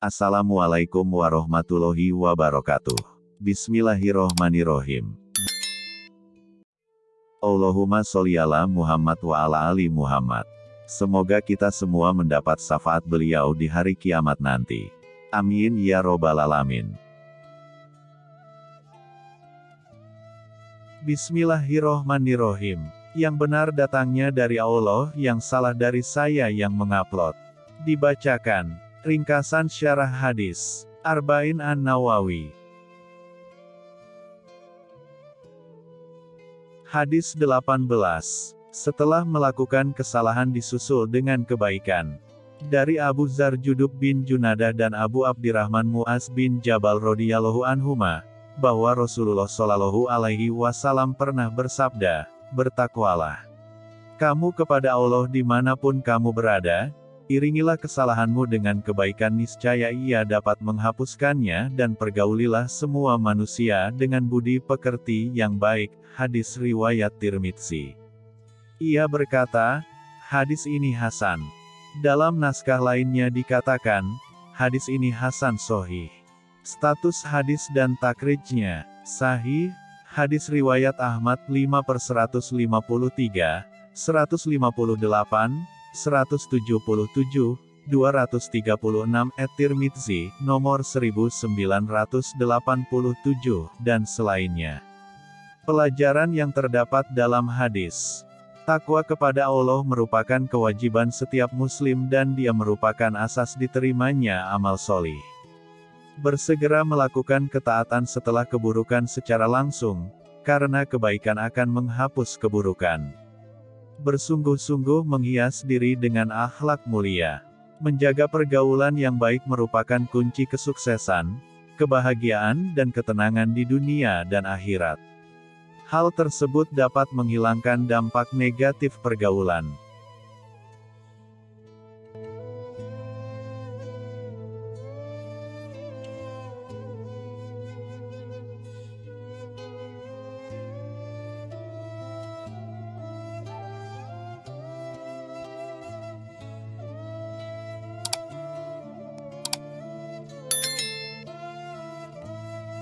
Assalamualaikum warahmatullahi wabarakatuh. Bismillahirrohmanirrohim. Allahumma sholli ala Muhammad wa ala ali Muhammad. Semoga kita semua mendapat syafaat beliau di hari kiamat nanti. Amin ya robbal alamin. Bismillahirrohmanirrohim. Yang benar datangnya dari Allah, yang salah dari saya yang mengupload. Dibacakan. Ringkasan syarah hadis. Arba'in An-Nawawi. Hadis 18. Setelah melakukan kesalahan disusul dengan kebaikan. Dari Abu Zar Judub bin Junada dan Abu Abdirrahman Muaz bin Jabal radhiyallahu anhuma, bahwa Rasulullah Shallallahu alaihi wasallam pernah bersabda, "Bertakwalah kamu kepada Allah di mana pun kamu berada, iringilah kesalahanmu dengan kebaikan niscaya ia dapat menghapuskannya dan pergaulilah semua manusia dengan budi pekerti yang baik." Hadis Riwayat Tirmidzi. Ia berkata, hadis ini Hasan. Dalam naskah lainnya dikatakan, hadis ini Hasan Sohih. Status hadis dan takrijnya, sahih, hadis riwayat Ahmad 5 per 153, 158, 177, 236 et nomor 1987, dan selainnya. Pelajaran yang terdapat dalam hadis. Takwa kepada Allah merupakan kewajiban setiap muslim dan dia merupakan asas diterimanya amal solih bersegera melakukan ketaatan setelah keburukan secara langsung, karena kebaikan akan menghapus keburukan. Bersungguh-sungguh menghias diri dengan akhlak mulia. Menjaga pergaulan yang baik merupakan kunci kesuksesan, kebahagiaan dan ketenangan di dunia dan akhirat. Hal tersebut dapat menghilangkan dampak negatif pergaulan.